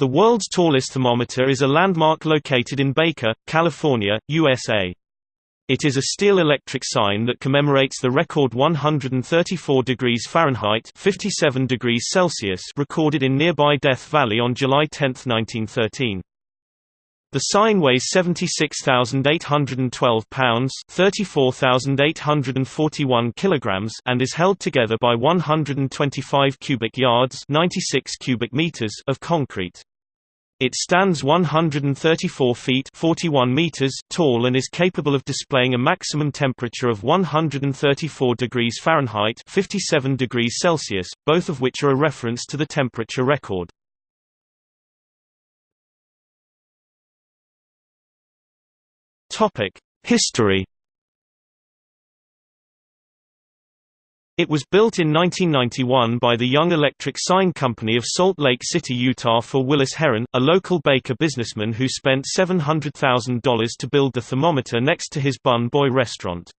The world's tallest thermometer is a landmark located in Baker, California, USA. It is a steel electric sign that commemorates the record 134 degrees Fahrenheit 57 degrees Celsius recorded in nearby Death Valley on July 10, 1913. The sign weighs 76,812 pounds, 34,841 kilograms, and is held together by 125 cubic yards, 96 cubic meters of concrete. It stands 134 feet 41 meters tall and is capable of displaying a maximum temperature of 134 degrees Fahrenheit 57 degrees Celsius, both of which are a reference to the temperature record. History It was built in 1991 by the Young Electric Sign Company of Salt Lake City, Utah for Willis Herron, a local Baker businessman who spent $700,000 to build the thermometer next to his Bun Boy restaurant.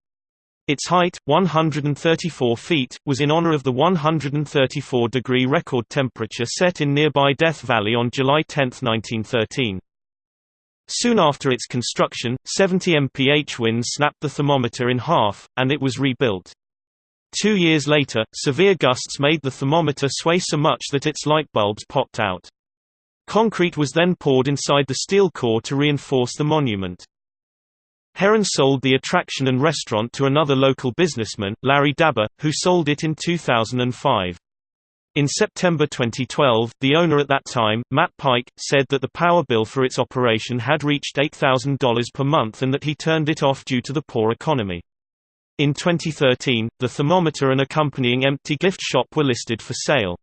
Its height, 134 feet, was in honor of the 134-degree record temperature set in nearby Death Valley on July 10, 1913. Soon after its construction, 70 mph winds snapped the thermometer in half, and it was rebuilt. Two years later, severe gusts made the thermometer sway so much that its light bulbs popped out. Concrete was then poured inside the steel core to reinforce the monument. Herron sold the attraction and restaurant to another local businessman, Larry Dabour, who sold it in 2005. In September 2012, the owner at that time, Matt Pike, said that the power bill for its operation had reached $8,000 per month and that he turned it off due to the poor economy. In 2013, the thermometer and accompanying empty gift shop were listed for sale.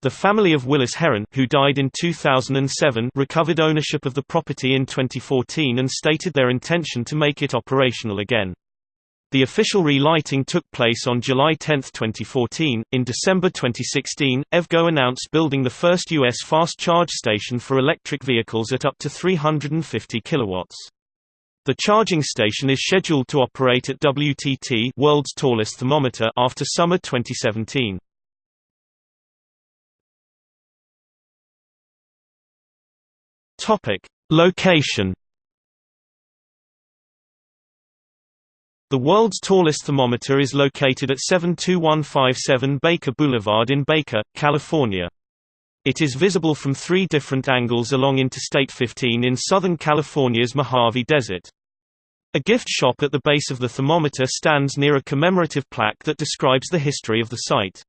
The family of Willis Herron who died in 2007 recovered ownership of the property in 2014 and stated their intention to make it operational again. The official relighting took place on July 10, 2014. In December 2016, EVgo announced building the first U.S. fast charge station for electric vehicles at up to 350 kilowatts. The charging station is scheduled to operate at WTT World's Tallest Thermometer after summer 2017. Topic: Location The world's tallest thermometer is located at 72157 Baker Boulevard in Baker, California. It is visible from three different angles along Interstate 15 in Southern California's Mojave Desert. A gift shop at the base of the thermometer stands near a commemorative plaque that describes the history of the site.